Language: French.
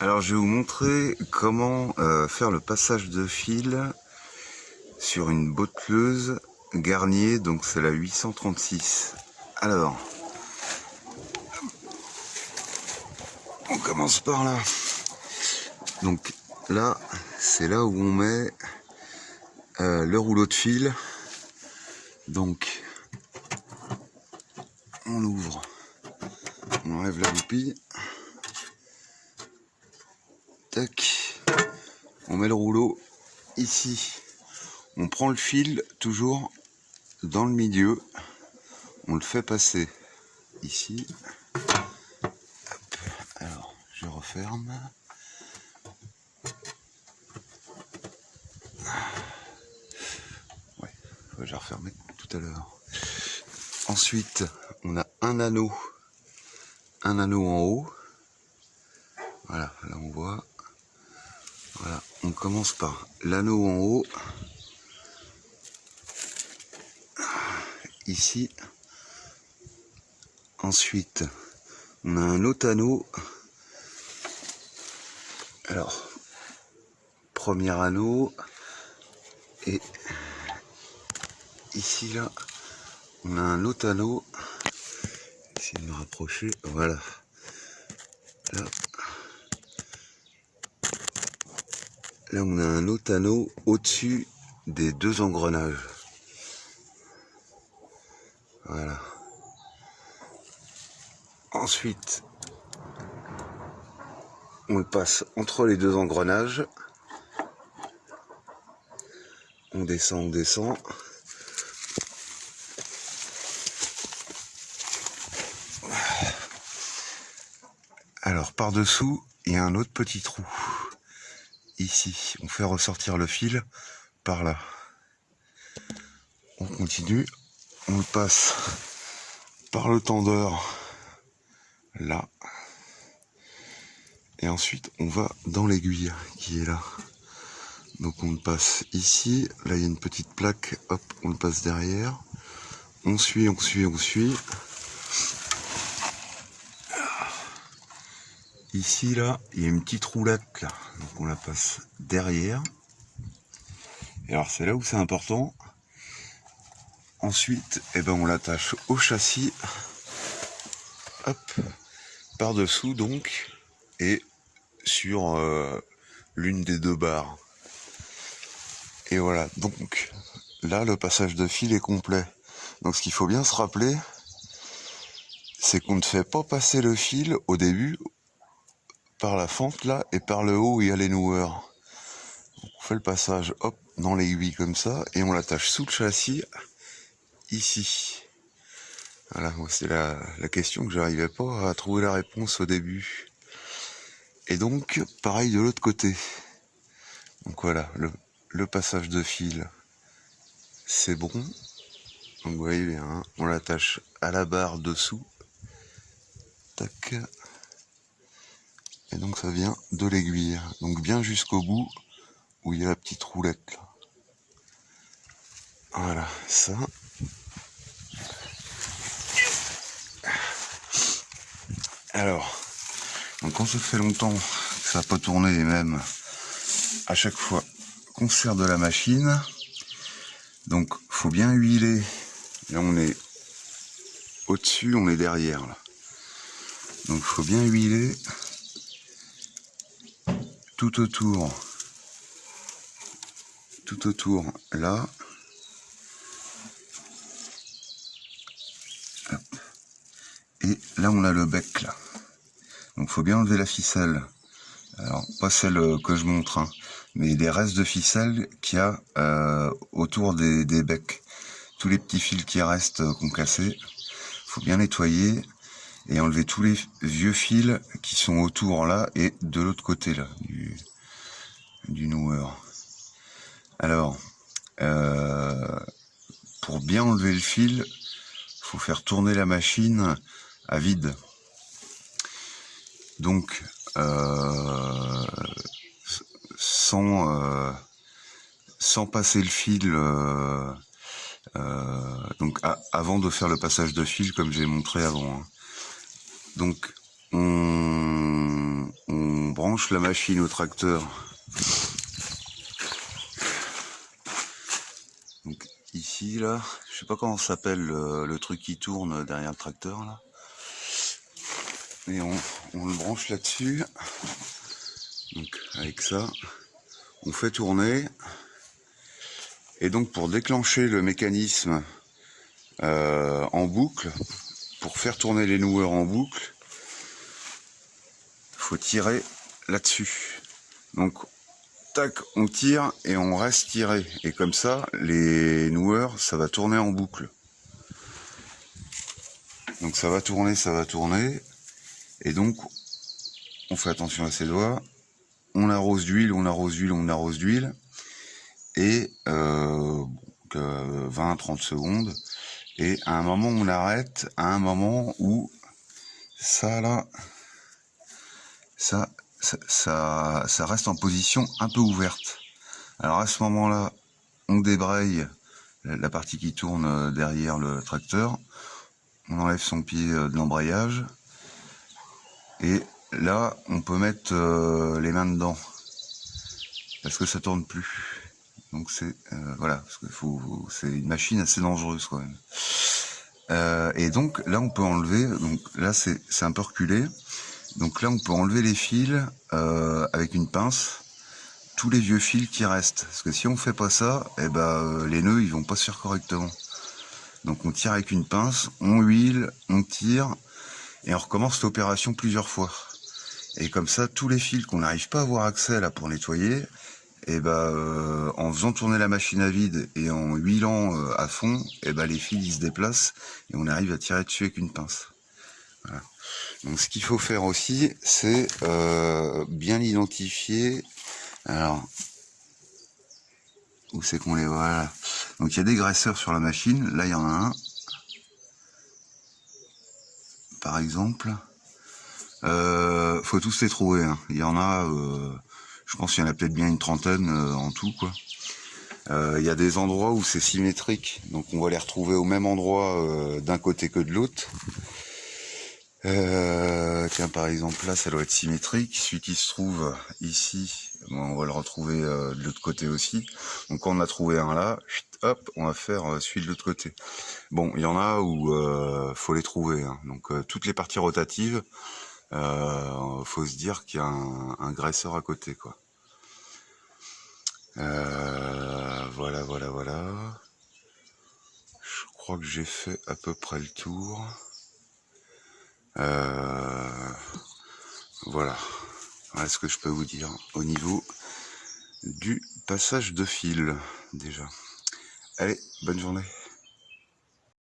Alors je vais vous montrer comment euh, faire le passage de fil sur une botteleuse Garnier, donc c'est la 836. Alors, on commence par là. Donc là, c'est là où on met euh, le rouleau de fil. Donc, on ouvre, on enlève la goupille. Tac, on met le rouleau ici. On prend le fil toujours dans le milieu. On le fait passer ici. Alors, je referme. Ouais, j'ai refermé tout à l'heure. Ensuite, on a un anneau. Un anneau en haut. Voilà, là on voit. On commence par l'anneau en haut. Ici. Ensuite, on a un autre anneau. Alors, premier anneau. Et ici, là, on a un autre anneau. Essayer de me rapprocher. Voilà. Là, Là, on a un autre anneau au-dessus des deux engrenages. Voilà. Ensuite, on le passe entre les deux engrenages. On descend, on descend. Alors, par-dessous, il y a un autre petit trou On fait ressortir le fil par là. On continue. On le passe par le tendeur là. Et ensuite, on va dans l'aiguille qui est là. Donc on le passe ici. Là, il y a une petite plaque. Hop, on le passe derrière. On suit, on suit, on suit. Ici, là, il y a une petite roulette, là. Donc, on la passe derrière. Et alors, c'est là où c'est important. Ensuite, eh ben, on l'attache au châssis. Hop. Par-dessous, donc. Et sur euh, l'une des deux barres. Et voilà. Donc, là, le passage de fil est complet. Donc, ce qu'il faut bien se rappeler, c'est qu'on ne fait pas passer le fil au début par la fente là et par le haut il y a les noueurs. on fait le passage hop dans l'aiguille comme ça et on l'attache sous le châssis ici. Voilà, c'est la, la, question que j'arrivais pas à trouver la réponse au début. Et donc, pareil de l'autre côté. Donc voilà, le, le, passage de fil, c'est bon. Donc vous voyez bien, hein, on l'attache à la barre dessous. Tac. Et donc ça vient de l'aiguille. Donc bien jusqu'au bout où il y a la petite roulette. Là. Voilà, ça. Alors, donc quand ça fait longtemps que ça n'a pas tourné les mêmes à chaque fois qu'on sert de la machine, donc faut bien huiler. Là on est au-dessus, on est derrière là. Donc faut bien huiler tout autour, tout autour là. Et là on a le bec là. Donc faut bien enlever la ficelle. Alors pas celle que je montre, hein, mais des restes de ficelle qu'il y a euh, autour des, des becs. Tous les petits fils qui restent euh, qu'on cassé. Faut bien nettoyer et enlever tous les vieux fils qui sont autour là et de l'autre côté là du, du noueur. Alors, euh, pour bien enlever le fil, faut faire tourner la machine à vide. Donc, euh, sans, euh, sans passer le fil, donc avant de faire le passage de fil comme j'ai montré avant. Hein. Donc, on, branche la machine au tracteur. Donc ici là, je sais pas comment s'appelle le, truc qui tourne derrière le tracteur là. Et on, on le branche là-dessus. Donc avec ça, on fait tourner. Et donc pour déclencher le mécanisme euh, en boucle, pour faire tourner les noueurs en boucle, faut tirer là-dessus. Donc tac, on tire et on reste tiré. Et comme ça, les noueurs, ça va tourner en boucle. Donc ça va tourner, ça va tourner. Et donc, on fait attention à ses doigts. On arrose d'huile, on arrose d'huile, on arrose d'huile. Et euh, 20-30 secondes. Et à un moment, on arrête. À un moment où ça, là, ça, ça, ça, reste en position un peu ouverte. Alors à ce moment-là, on débraye la partie qui tourne euh, derrière le tracteur. On enlève son pied euh, de l'embrayage. Et là, on peut mettre euh, les mains dedans. Parce que ça tourne plus. Donc c'est voilà, parce que c'est une machine assez dangereuse quand même. et donc là, on peut enlever. Donc là, c'est un peu reculé. Donc là, on peut enlever les fils euh, avec une pince, tous les vieux fils qui restent. Parce que si on fait pas ça, eh ben, euh, les nœuds ils vont pas se faire correctement. Donc on tire avec une pince, on huile, on tire, et on recommence l'opération plusieurs fois. Et comme ça, tous les fils qu'on n'arrive pas à avoir accès là pour nettoyer, et ben, euh, en faisant tourner la machine à vide et en huilant à fond, et ben, les fils ils se déplacent et on arrive à tirer dessus avec une pince. Donc ce qu'il faut faire aussi, c'est euh, bien identifier. Alors, où c'est qu'on les voit Donc il y a des graisseurs sur la machine. Là, il y en a un. Par exemple. Euh, faut tous les trouver. Hein. Il y en a, euh, je pense qu'il y en a peut-être bien une trentaine euh, en tout. quoi. Il y a des endroits où c'est symétrique. Donc on va les retrouver au même endroit d'un côté que de l'autre. Euh, tiens, par exemple, là, ça doit être symétrique. Celui qui se trouve ici, on va le retrouver euh, de l'autre côté aussi. Donc, quand on a trouvé un là, hop, on va faire euh, celui de l'autre côté. Bon, il y en a où euh, faut les trouver. Hein. Donc, toutes les parties rotatives, faut se dire qu'il y a un, graisseur à côté, quoi. voilà, voilà, voilà. Je crois que j'ai fait à peu près le tour. Euh, voilà. Voilà ce que je peux vous dire au niveau du passage de fil déjà. Allez, bonne journée.